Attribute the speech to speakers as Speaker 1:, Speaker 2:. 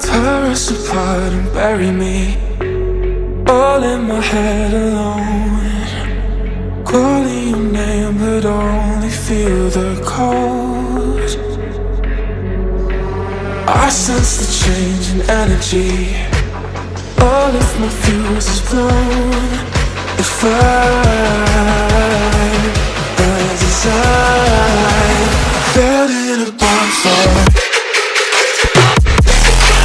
Speaker 1: Tear us apart and bury me All in my head alone. Calling your name but only feel the cold. I sense the change in energy. All of my fuse is blown. If I